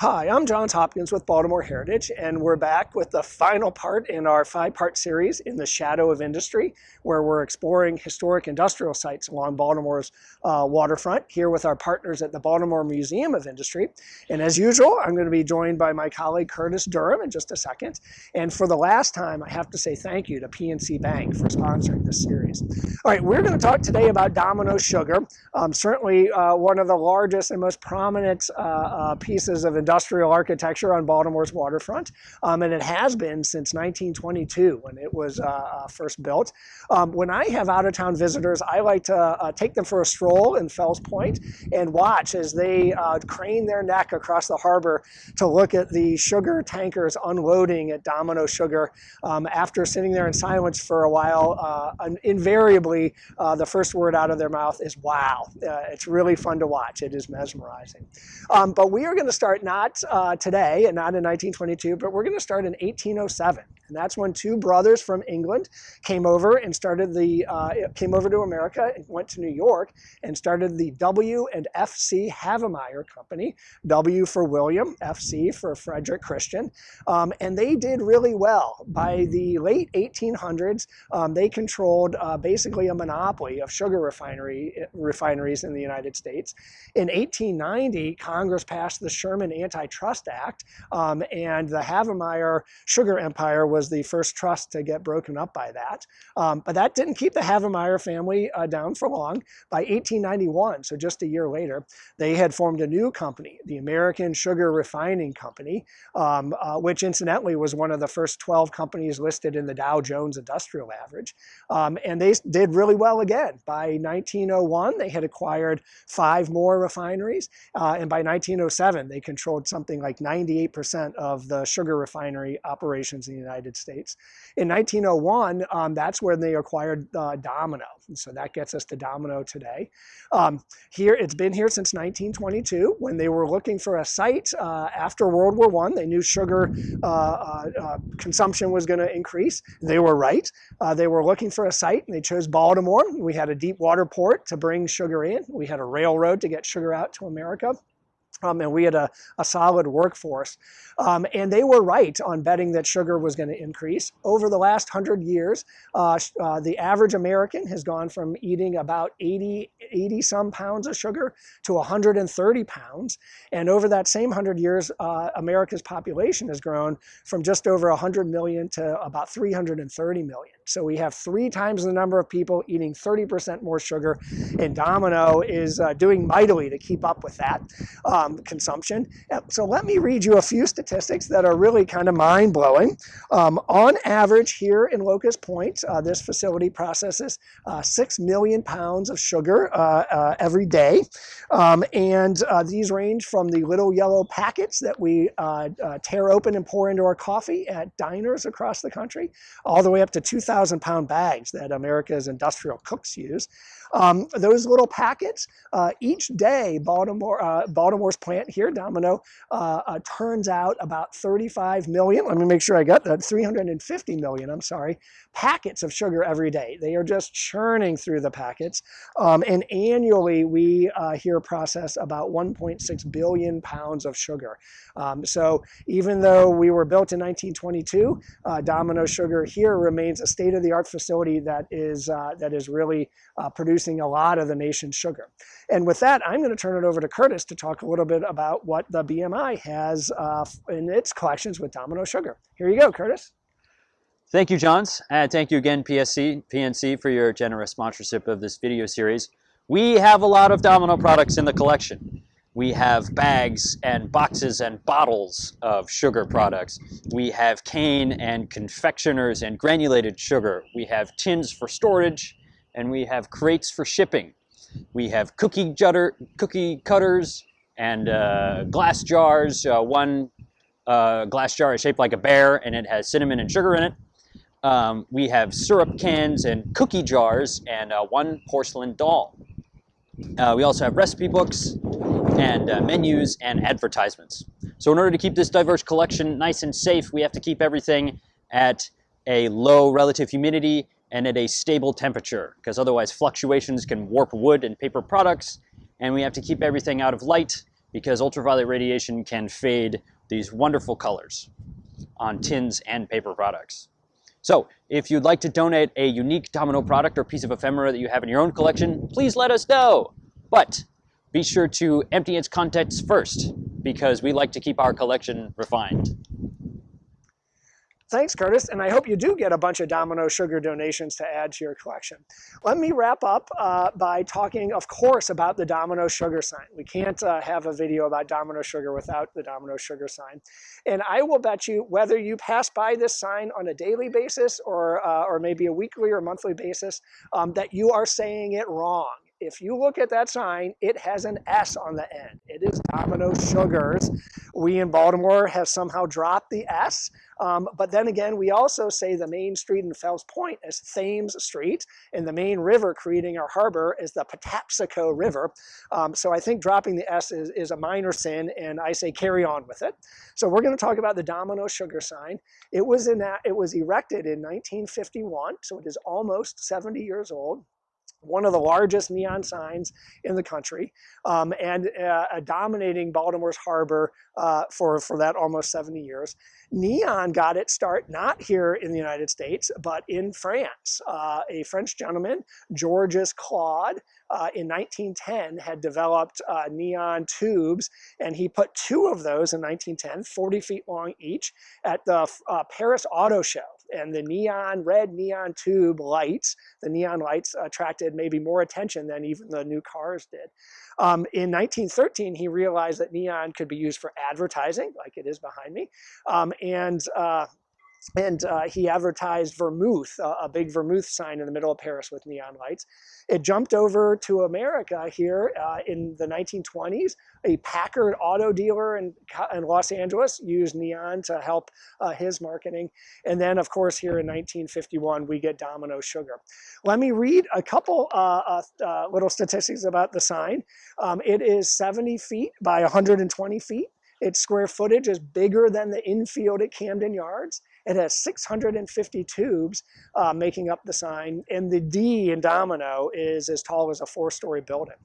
Hi, I'm Johns Hopkins with Baltimore Heritage, and we're back with the final part in our five-part series in the shadow of industry, where we're exploring historic industrial sites along Baltimore's uh, waterfront, here with our partners at the Baltimore Museum of Industry. And as usual, I'm going to be joined by my colleague Curtis Durham in just a second. And for the last time, I have to say thank you to PNC Bank for sponsoring this series. All right, we're going to talk today about Domino Sugar, um, certainly uh, one of the largest and most prominent uh, uh pieces of industrial architecture on Baltimore's waterfront, um, and it has been since 1922 when it was uh, uh, first built. Um, when I have out-of-town visitors, I like to uh, take them for a stroll in Fells Point and watch as they uh, crane their neck across the harbor to look at the sugar tankers unloading at Domino Sugar. Um, after sitting there in silence for a while, uh, invariably uh, the first word out of their mouth is wow. it's really fun to watch. It is mesmerizing. Um, but we are going to start now not uh, today and not in 1922, but we're going to start in 1807. And that's when two brothers from England came over and started the, uh, came over to America and went to New York and started the W and FC Havemeyer Company. W for William, FC for Frederick Christian. Um, and they did really well. By the late 1800s, um, they controlled uh, basically a monopoly of sugar refinery, refineries in the United States. In 1890, Congress passed the Sherman Antitrust Act, um, and the Havemeyer sugar empire was the first trust to get broken up by that. Um, but that didn't keep the Havemeyer family uh, down for long. By 1891, so just a year later, they had formed a new company, the American Sugar Refining Company, um, uh, which incidentally was one of the first 12 companies listed in the Dow Jones Industrial Average. Um, and they did really well again. By 1901, they had acquired five more refineries. Uh, and by 1907, they controlled something like 98% of the sugar refinery operations in the United States. In 1901, um, that's when they acquired uh, Domino. And so that gets us to Domino today. Um, here, it's been here since 1922 when they were looking for a site uh, after World War I. They knew sugar uh, uh, uh consumption was going to increase. They were right. Uh, they were looking for a site and they chose Baltimore. We had a deep water port to bring sugar in. We had a railroad to get sugar out to America. Um, and we had a, a solid workforce. Um, and they were right on betting that sugar was going to increase. Over the last 100 years, uh, uh, the average American has gone from eating about 80, 80 some pounds of sugar to 130 pounds. And over that same 100 years, uh, America's population has grown from just over 100 million to about 330 million. So we have three times the number of people eating 30% more sugar, and Domino is uh, doing mightily to keep up with that um, consumption. Uh, so let me read you a few statistics that are really kind of mind-blowing. Um, on average here in Locust Point, uh, this facility processes uh, 6 million pounds of sugar uh, uh, every day. Um, and these range from the little yellow packets that we tear open and pour into our coffee at diners across the country, all the way up to 2,000 2,000 pound bags that America's industrial cooks use. Um, those little packets, uh, each day, Baltimore, uh, Baltimore's plant here, Domino, uh, uh turns out about 35 million, let me make sure I got that, 350 million, I'm sorry, packets of sugar every day. They are just churning through the packets. Um, and annually, we uh, here process about 1.6 billion pounds of sugar. Um, so even though we were built in 1922, uh, Domino Sugar here remains a state-of-the-art facility that is, that is really producing producing a lot of the nation's sugar. And with that, I'm going to turn it over to Curtis to talk a little bit about what the BMI has uh, in its collections with Domino Sugar. Here you go, Curtis. Thank you, Johns. And thank you again, PSC, PNC, for your generous sponsorship of this video series. We have a lot of Domino products in the collection. We have bags and boxes and bottles of sugar products. We have cane and confectioners and granulated sugar. We have tins for storage and we have crates for shipping. We have cookie, jutter, cookie cutters and uh, glass jars. Uh, one uh, glass jar is shaped like a bear and it has cinnamon and sugar in it. Um, we have syrup cans and cookie jars and uh, one porcelain doll. Uh, we also have recipe books and uh, menus and advertisements. So in order to keep this diverse collection nice and safe, we have to keep everything at a low relative humidity and at a stable temperature because otherwise fluctuations can warp wood and paper products and we have to keep everything out of light because ultraviolet radiation can fade these wonderful colors on tins and paper products. So if you'd like to donate a unique Domino product or piece of ephemera that you have in your own collection, please let us know. But be sure to empty its contents first because we like to keep our collection refined. Thanks, Curtis, and I hope you do get a bunch of Domino Sugar donations to add to your collection. Let me wrap up uh, by talking, of course, about the Domino Sugar sign. We can't uh, have a video about Domino Sugar without the Domino Sugar sign. And I will bet you, whether you pass by this sign on a daily basis or, uh, or maybe a weekly or monthly basis, um, that you are saying it wrong if you look at that sign, it has an S on the end. It is Domino Sugars. We in Baltimore have somehow dropped the S. Um, but then again, we also say the main street in Fells Point is Thames Street, and the main river creating our harbor is the Patapsco River. Um, so I think dropping the S is, is a minor sin, and I say carry on with it. So we're going to talk about the Domino Sugar sign. It was, in it was erected in 1951, so it is almost 70 years old one of the largest neon signs in the country um, and uh, dominating Baltimore's harbor uh, for, for that almost 70 years. Neon got its start not here in the United States, but in France. Uh, a French gentleman, Georges Claude, uh, in 1910 had developed uh, neon tubes, and he put two of those in 1910, 40 feet long each, at the uh, Paris Auto Show. And the neon, red neon tube lights, the neon lights attracted maybe more attention than even the new cars did. Um, in 1913, he realized that neon could be used for advertising, like it is behind me, um, and uh, and uh, he advertised vermouth, uh, a big vermouth sign in the middle of Paris with neon lights. It jumped over to America here uh, in the 1920s. A Packard auto dealer in, in Los Angeles used neon to help uh, his marketing. And then, of course, here in 1951, we get Domino Sugar. Let me read a couple uh, uh, little statistics about the sign. Um, it is 70 feet by 120 feet. Its square footage is bigger than the infield at Camden Yards. It has 650 tubes uh, making up the sign, and the D in Domino is as tall as a four-story building.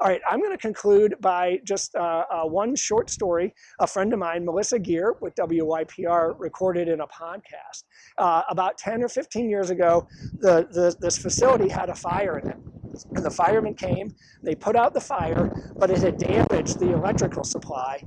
All right, I'm going to conclude by just uh, uh, one short story. A friend of mine, Melissa Gerr with WYPR, recorded in a podcast. Uh, about 10 or 15 years ago, the, the, this facility had a fire in it. And the firemen came, they put out the fire, but it had damaged the electrical supply.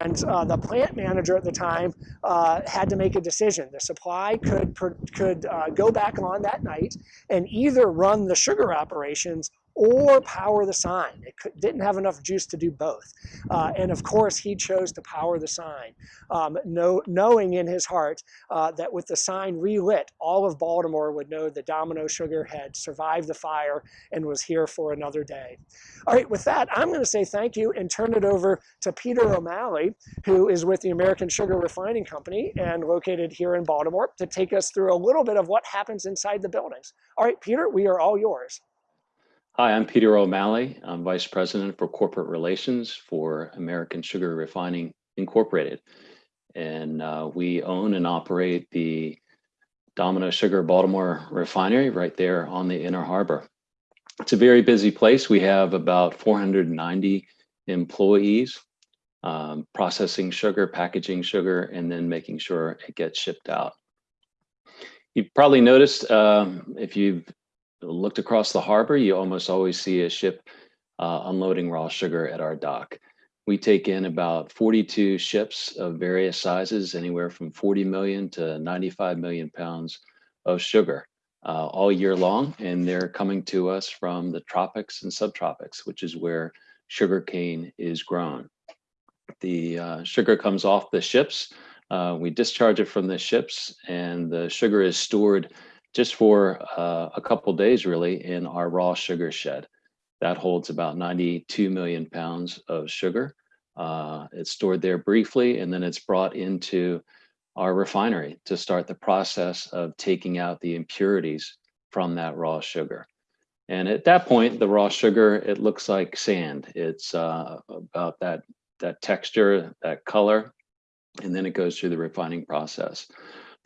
And uh, the plant manager at the time uh, had to make a decision. The supply could, could uh, go back on that night and either run the sugar operations or power the sign. It didn't have enough juice to do both. Uh, and of course, he chose to power the sign, um, know, knowing in his heart uh, that with the sign relit, all of Baltimore would know that Domino Sugar had survived the fire and was here for another day. All right, with that, I'm going to say thank you and turn it over to Peter O'Malley, who is with the American Sugar Refining Company and located here in Baltimore, to take us through a little bit of what happens inside the buildings. All right, Peter, we are all yours. Hi, I'm Peter O'Malley. I'm Vice President for Corporate Relations for American Sugar Refining Incorporated. And uh, we own and operate the Domino Sugar Baltimore refinery right there on the Inner Harbor. It's a very busy place. We have about 490 employees um, processing sugar, packaging sugar, and then making sure it gets shipped out. You've probably noticed um, if you've looked across the harbor, you almost always see a ship uh, unloading raw sugar at our dock. We take in about 42 ships of various sizes, anywhere from 40 million to 95 million pounds of sugar uh, all year long. And they're coming to us from the tropics and subtropics, which is where sugarcane is grown. The uh, sugar comes off the ships. Uh, we discharge it from the ships and the sugar is stored just for uh, a couple days really in our raw sugar shed. That holds about 92 million pounds of sugar. Uh, it's stored there briefly and then it's brought into our refinery to start the process of taking out the impurities from that raw sugar. And at that point, the raw sugar, it looks like sand. It's uh, about that, that texture, that color, and then it goes through the refining process.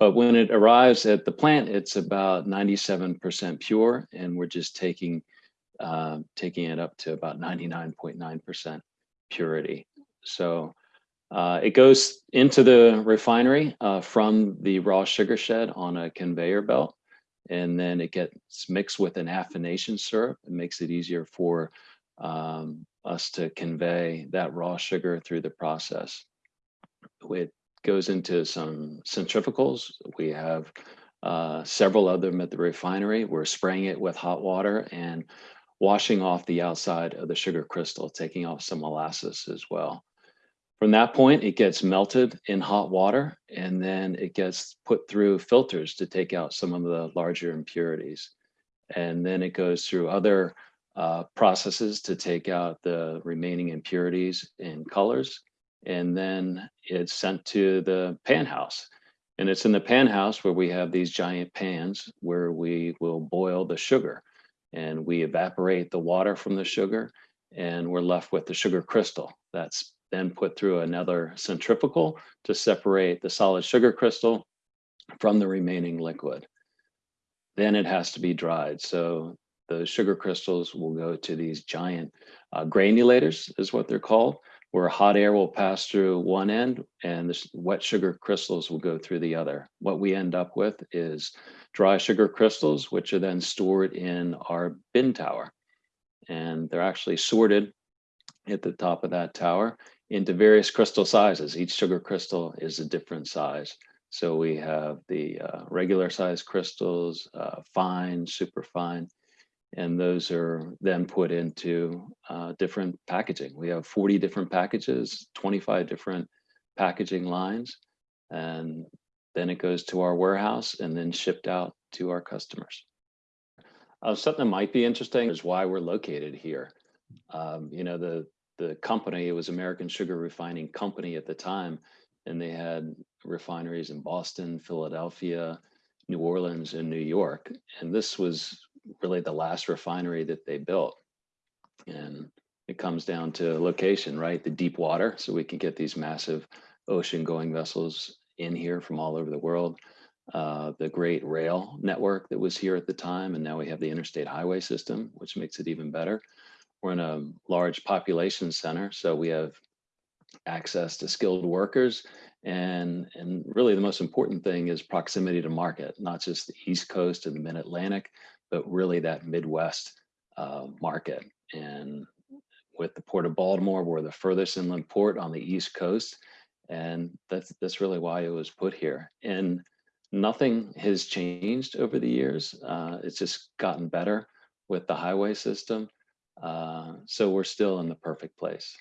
But when it arrives at the plant, it's about 97% pure, and we're just taking uh, taking it up to about 99.9% purity. So uh, it goes into the refinery uh, from the raw sugar shed on a conveyor belt, and then it gets mixed with an affination syrup. It makes it easier for um, us to convey that raw sugar through the process. It goes into some centrifugals. We have uh, several of them at the refinery. We're spraying it with hot water and washing off the outside of the sugar crystal, taking off some molasses as well. From that point, it gets melted in hot water and then it gets put through filters to take out some of the larger impurities. And then it goes through other uh, processes to take out the remaining impurities and colors. And then it's sent to the pan house. And it's in the pan house where we have these giant pans where we will boil the sugar and we evaporate the water from the sugar and we're left with the sugar crystal. That's then put through another centrifugal to separate the solid sugar crystal from the remaining liquid. Then it has to be dried. So the sugar crystals will go to these giant uh, granulators is what they're called, where hot air will pass through one end and the wet sugar crystals will go through the other. What we end up with is dry sugar crystals, which are then stored in our bin tower. And they're actually sorted at the top of that tower into various crystal sizes. Each sugar crystal is a different size. So we have the uh, regular size crystals, uh, fine, super fine, and those are then put into uh, different packaging. We have 40 different packages, 25 different packaging lines, and then it goes to our warehouse and then shipped out to our customers. Uh, something that might be interesting is why we're located here. Um, you know, the the company, it was American Sugar Refining Company at the time, and they had refineries in Boston, Philadelphia, New Orleans, and New York. And this was really the last refinery that they built. And it comes down to location, right? The deep water, so we can get these massive ocean going vessels in here from all over the world. Uh, the great rail network that was here at the time, and now we have the interstate highway system, which makes it even better. We're in a large population center, so we have access to skilled workers. And, and really the most important thing is proximity to market, not just the East Coast and the Mid-Atlantic, but really that Midwest uh, market. And with the Port of Baltimore, we're the furthest inland port on the East Coast. And that's, that's really why it was put here. And nothing has changed over the years. Uh, it's just gotten better with the highway system. Uh, so we're still in the perfect place.